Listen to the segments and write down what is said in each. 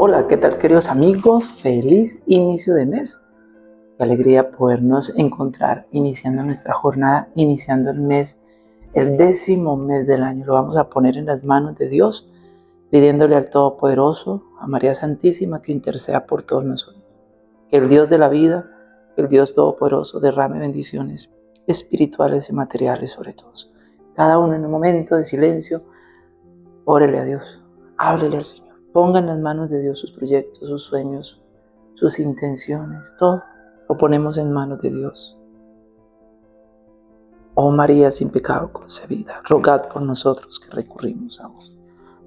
Hola, ¿qué tal queridos amigos? Feliz inicio de mes. Qué alegría podernos encontrar iniciando nuestra jornada, iniciando el mes, el décimo mes del año. Lo vamos a poner en las manos de Dios, pidiéndole al Todopoderoso, a María Santísima, que interceda por todos nosotros. Que el Dios de la vida, el Dios Todopoderoso, derrame bendiciones espirituales y materiales sobre todos. Cada uno en un momento de silencio, órele a Dios, háblele al Señor. Ponga en las manos de Dios sus proyectos, sus sueños, sus intenciones, todo lo ponemos en manos de Dios. Oh María sin pecado concebida, rogad por nosotros que recurrimos a vos.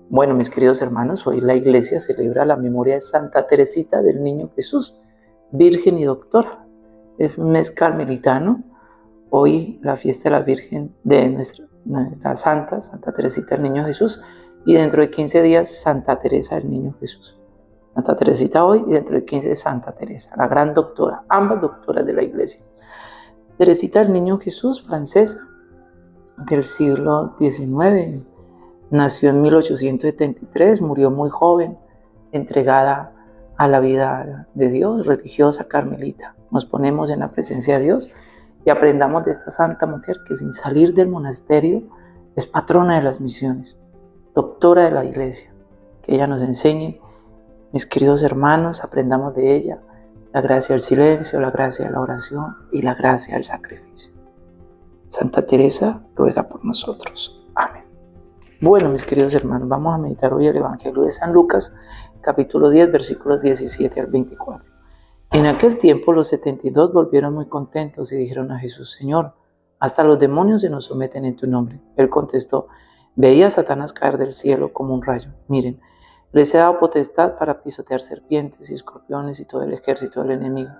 Bueno, mis queridos hermanos, hoy la iglesia celebra la memoria de Santa Teresita del Niño Jesús, Virgen y Doctora. Es un mes carmelitano. Hoy la fiesta de la Virgen de nuestra, la Santa, Santa Teresita del Niño Jesús, y dentro de 15 días Santa Teresa del Niño Jesús. Santa Teresita hoy y dentro de 15 Santa Teresa, la gran doctora, ambas doctoras de la iglesia. Teresita del Niño Jesús, francesa, del siglo XIX, nació en 1873, murió muy joven, entregada a la vida de Dios, religiosa, carmelita. Nos ponemos en la presencia de Dios y aprendamos de esta santa mujer que sin salir del monasterio es patrona de las misiones doctora de la iglesia, que ella nos enseñe, mis queridos hermanos, aprendamos de ella la gracia del silencio, la gracia de la oración y la gracia del sacrificio. Santa Teresa ruega por nosotros. Amén. Bueno, mis queridos hermanos, vamos a meditar hoy el Evangelio de San Lucas, capítulo 10, versículos 17 al 24. En aquel tiempo los 72 volvieron muy contentos y dijeron a Jesús, Señor, hasta los demonios se nos someten en tu nombre. Él contestó, Veía a Satanás caer del cielo como un rayo. Miren, les he dado potestad para pisotear serpientes y escorpiones y todo el ejército del enemigo,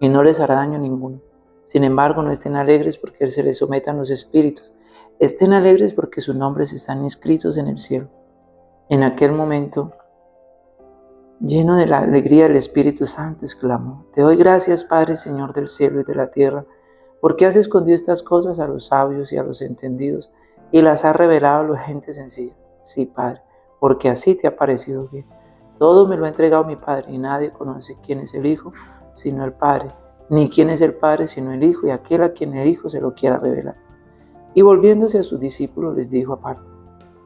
y no les hará daño ninguno. Sin embargo, no estén alegres porque se les sometan los espíritus. Estén alegres porque sus nombres están inscritos en el cielo. En aquel momento, lleno de la alegría del Espíritu Santo, exclamó, Te doy gracias, Padre, Señor del cielo y de la tierra, porque has escondido estas cosas a los sabios y a los entendidos y las ha revelado a la gente sencilla. Sí, Padre, porque así te ha parecido bien. Todo me lo ha entregado mi Padre y nadie conoce quién es el Hijo sino el Padre, ni quién es el Padre sino el Hijo y aquel a quien el Hijo se lo quiera revelar. Y volviéndose a sus discípulos les dijo aparte,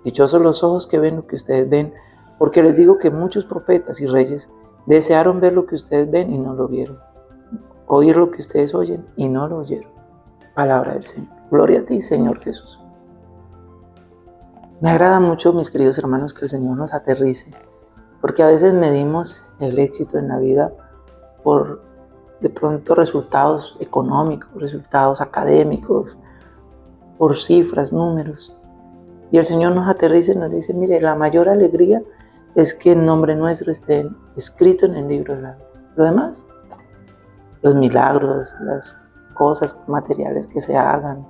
dichosos los ojos que ven lo que ustedes ven, porque les digo que muchos profetas y reyes desearon ver lo que ustedes ven y no lo vieron, oír lo que ustedes oyen y no lo oyeron. Palabra del Señor. Gloria a ti, Señor Jesús. Me agrada mucho, mis queridos hermanos, que el Señor nos aterrice, porque a veces medimos el éxito en la vida por de pronto resultados económicos, resultados académicos, por cifras, números. Y el Señor nos aterriza y nos dice, mire, la mayor alegría es que el nombre nuestro esté escrito en el libro de la vida. Lo demás, los milagros, las cosas materiales que se hagan,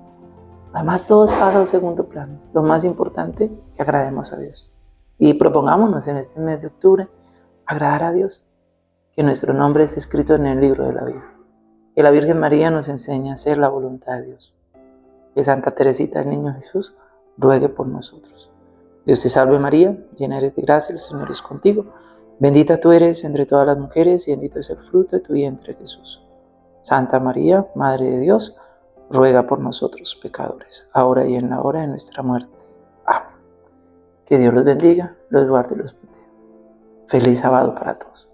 Además, todo pasa al segundo plano. Lo más importante, que agrademos a Dios. Y propongámonos en este mes de octubre agradar a Dios, que nuestro nombre esté escrito en el libro de la vida. Que la Virgen María nos enseñe a hacer la voluntad de Dios. Que Santa Teresita, el Niño Jesús, ruegue por nosotros. Dios te salve María, llena eres de gracia, el Señor es contigo. Bendita tú eres entre todas las mujeres y bendito es el fruto de tu vientre Jesús. Santa María, Madre de Dios, ruega por nosotros pecadores, ahora y en la hora de nuestra muerte. Amén. Que Dios los bendiga, los guarde y los proteja. Feliz sábado para todos.